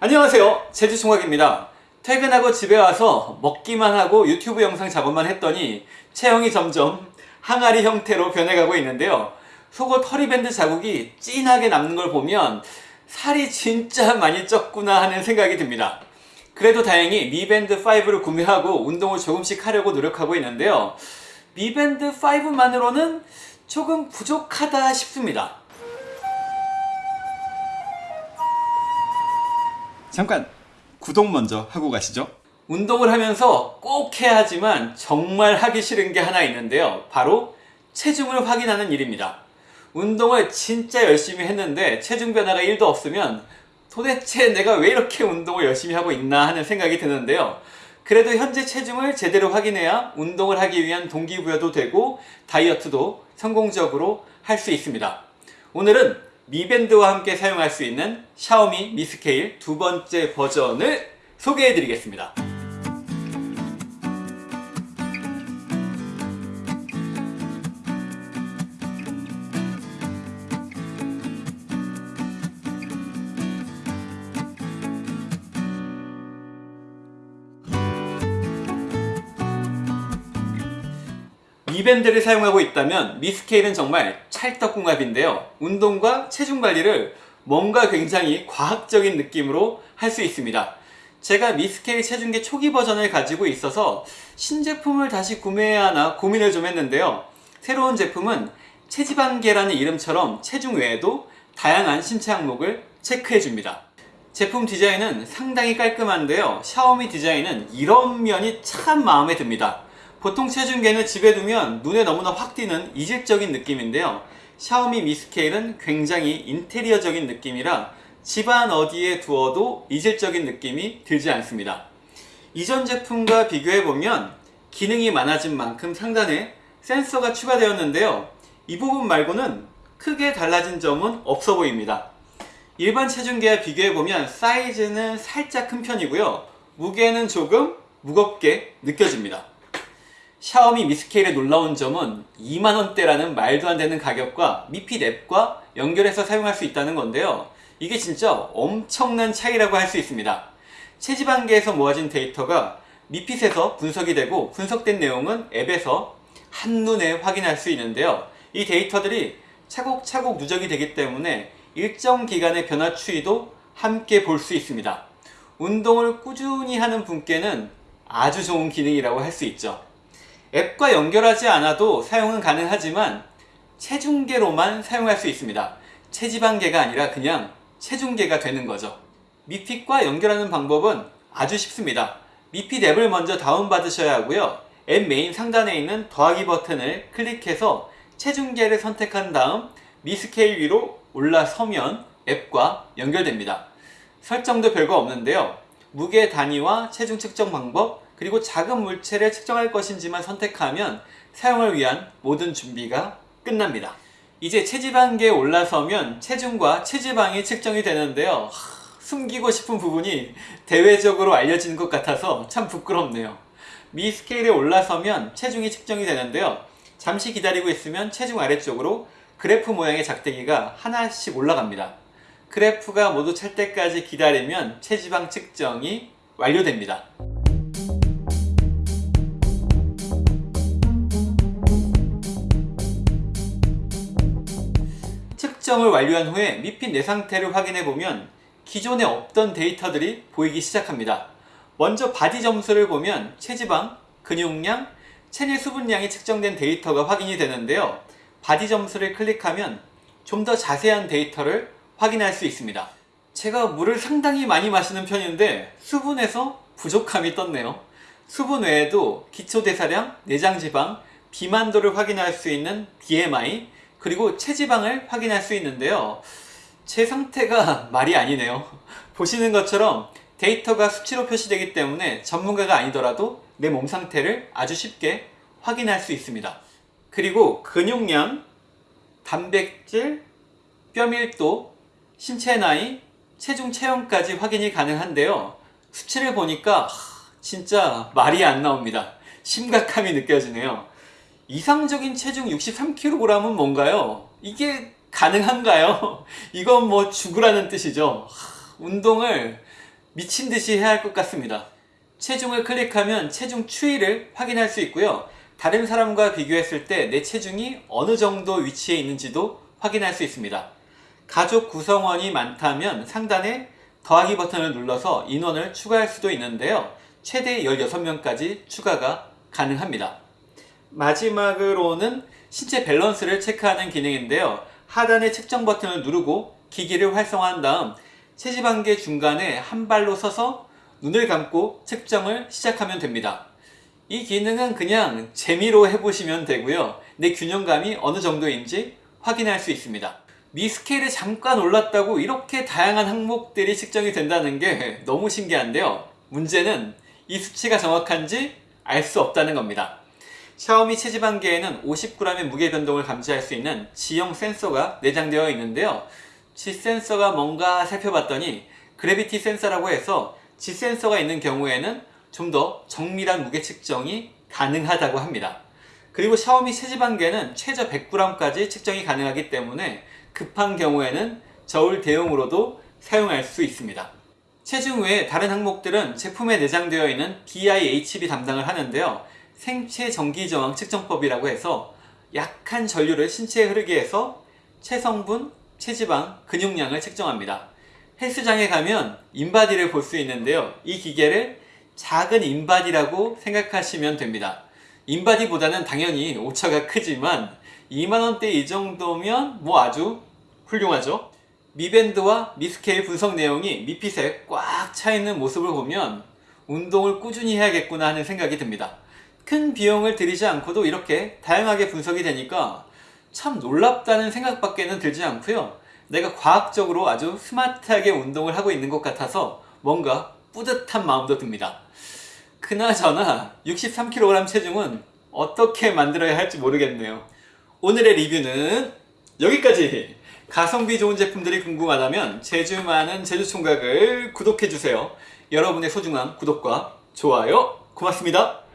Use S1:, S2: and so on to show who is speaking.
S1: 안녕하세요. 제주총각입니다. 퇴근하고 집에 와서 먹기만 하고 유튜브 영상 작업만 했더니 체형이 점점 항아리 형태로 변해가고 있는데요. 속옷 허리밴드 자국이 진하게 남는 걸 보면 살이 진짜 많이 쪘구나 하는 생각이 듭니다. 그래도 다행히 미밴드 5를 구매하고 운동을 조금씩 하려고 노력하고 있는데요. 미밴드 5만으로는 조금 부족하다 싶습니다 잠깐 구독 먼저 하고 가시죠. 운동을 하면서 꼭 해야 하지만 정말 하기 싫은 게 하나 있는데요. 바로 체중을 확인하는 일입니다. 운동을 진짜 열심히 했는데 체중 변화가 1도 없으면 도대체 내가 왜 이렇게 운동을 열심히 하고 있나 하는 생각이 드는데요. 그래도 현재 체중을 제대로 확인해야 운동을 하기 위한 동기부여도 되고 다이어트도 성공적으로 할 수 있습니다. 오늘은 미밴드와 함께 사용할 수 있는 샤오미 미스케일 두 번째 버전을 소개해 드리겠습니다 미밴드를 사용하고 있다면 미스케일은 정말 찰떡궁합인데요. 운동과 체중 관리를 뭔가 굉장히 과학적인 느낌으로 할 수 있습니다. 제가 미스케일 체중계 초기 버전을 가지고 있어서 신제품을 다시 구매해야 하나 고민을 좀 했는데요. 새로운 제품은 체지방계라는 이름처럼 체중 외에도 다양한 신체 항목을 체크해 줍니다. 제품 디자인은 상당히 깔끔한데요. 샤오미 디자인은 이런 면이 참 마음에 듭니다 보통 체중계는 집에 두면 눈에 너무나 확 띄는 이질적인 느낌인데요. 샤오미 미스케일은 굉장히 인테리어적인 느낌이라 집안 어디에 두어도 이질적인 느낌이 들지 않습니다. 이전 제품과 비교해보면 기능이 많아진 만큼 상단에 센서가 추가되었는데요. 이 부분 말고는 크게 달라진 점은 없어 보입니다. 일반 체중계와 비교해보면 사이즈는 살짝 큰 편이고요. 무게는 조금 무겁게 느껴집니다 샤오미 미스케일의 놀라운 점은 2만원대라는 말도 안 되는 가격과 미핏 앱과 연결해서 사용할 수 있다는 건데요. 이게 진짜 엄청난 차이라고 할 수 있습니다. 체지방계에서 모아진 데이터가 미핏에서 분석이 되고 분석된 내용은 앱에서 한눈에 확인할 수 있는데요. 이 데이터들이 차곡차곡 누적이 되기 때문에 일정 기간의 변화 추이도 함께 볼 수 있습니다. 운동을 꾸준히 하는 분께는 아주 좋은 기능이라고 할 수 있죠 앱과 연결하지 않아도 사용은 가능하지만 체중계로만 사용할 수 있습니다. 체지방계가 아니라 그냥 체중계가 되는 거죠. 미핏과 연결하는 방법은 아주 쉽습니다. 미핏 앱을 먼저 다운받으셔야 하고요. 앱 메인 상단에 있는 더하기 버튼을 클릭해서 체중계를 선택한 다음 미스케일 위로 올라서면 앱과 연결됩니다. 설정도 별거 없는데요. 무게 단위와 체중 측정 방법 그리고 작은 물체를 측정할 것인지만 선택하면 사용을 위한 모든 준비가 끝납니다. 이제 체지방계에 올라서면 체중과 체지방이 측정이 되는데요. 하, 숨기고 싶은 부분이 대외적으로 알려지는 것 같아서 참 부끄럽네요. 미 스케일에 올라서면 체중이 측정이 되는데요. 잠시 기다리고 있으면 체중 아래쪽으로 그래프 모양의 작대기가 하나씩 올라갑니다. 그래프가 모두 찰 때까지 기다리면 체지방 측정이 완료됩니다 측정을 완료한 후에 Mi Fit 내 상태를 확인해보면 기존에 없던 데이터들이 보이기 시작합니다. 먼저 바디 점수를 보면 체지방, 근육량, 체내 수분량이 측정된 데이터가 확인이 되는데요. 바디 점수를 클릭하면 좀 더 자세한 데이터를 확인할 수 있습니다. 제가 물을 상당히 많이 마시는 편인데 수분에서 부족함이 떴네요. 수분 외에도 기초 대사량, 내장지방, 비만도를 확인할 수 있는 BMI, 그리고 체지방을 확인할 수 있는데요. 제 상태가 말이 아니네요. 보시는 것처럼 데이터가 수치로 표시되기 때문에 전문가가 아니더라도 내 몸 상태를 아주 쉽게 확인할 수 있습니다. 그리고 근육량, 단백질, 뼈 밀도, 신체 나이, 체중 체형까지 확인이 가능한데요. 수치를 보니까 진짜 말이 안 나옵니다. 심각함이 느껴지네요 이상적인 체중 63kg은 뭔가요? 이게 가능한가요? 이건 뭐 죽으라는 뜻이죠. 운동을 미친 듯이 해야 할 것 같습니다. 체중을 클릭하면 체중 추이를 확인할 수 있고요. 다른 사람과 비교했을 때 내 체중이 어느 정도 위치에 있는지도 확인할 수 있습니다. 가족 구성원이 많다면 상단에 더하기 버튼을 눌러서 인원을 추가할 수도 있는데요. 최대 16명까지 추가가 가능합니다. 마지막으로는 신체 밸런스를 체크하는 기능인데요. 하단의 측정 버튼을 누르고 기기를 활성화한 다음 체지방계 중간에 한 발로 서서 눈을 감고 측정을 시작하면 됩니다. 이 기능은 그냥 재미로 해보시면 되고요. 내 균형감이 어느 정도인지 확인할 수 있습니다. 미스케일에 잠깐 올랐다고 이렇게 다양한 항목들이 측정이 된다는 게 너무 신기한데요. 문제는 이 수치가 정확한지 알 수 없다는 겁니다. 샤오미 체지방계에는 50g의 무게 변동을 감지할 수 있는 지형 센서가 내장되어 있는데요. G 센서가 뭔가 살펴봤더니 그래비티 센서라고 해서 G 센서가 있는 경우에는 좀 더 정밀한 무게 측정이 가능하다고 합니다. 그리고 샤오미 체지방계는 최저 100g까지 측정이 가능하기 때문에 급한 경우에는 저울 대용으로도 사용할 수 있습니다. 체중 외에 다른 항목들은 제품에 내장되어 있는 DIHB 담당을 하는데요. 생체 전기 저항 측정법이라고 해서 약한 전류를 신체에 흐르게 해서 체성분, 체지방, 근육량을 측정합니다. 헬스장에 가면 인바디를 볼 수 있는데요. 이 기계를 작은 인바디라고 생각하시면 됩니다. 인바디보다는 당연히 오차가 크지만 2만원대 이 정도면 뭐 아주 훌륭하죠. 미밴드와 미스케일 분석 내용이 미핏에 꽉 차있는 모습을 보면 운동을 꾸준히 해야겠구나 하는 생각이 듭니다. 큰 비용을 들이지 않고도 이렇게 다양하게 분석이 되니까 참 놀랍다는 생각밖에는 들지 않고요. 내가 과학적으로 아주 스마트하게 운동을 하고 있는 것 같아서 뭔가 뿌듯한 마음도 듭니다. 그나저나 63kg 체중은 어떻게 만들어야 할지 모르겠네요. 오늘의 리뷰는 여기까지! 가성비 좋은 제품들이 궁금하다면 제주 많은 제주총각을 구독해주세요. 여러분의 소중한 구독과 좋아요 고맙습니다.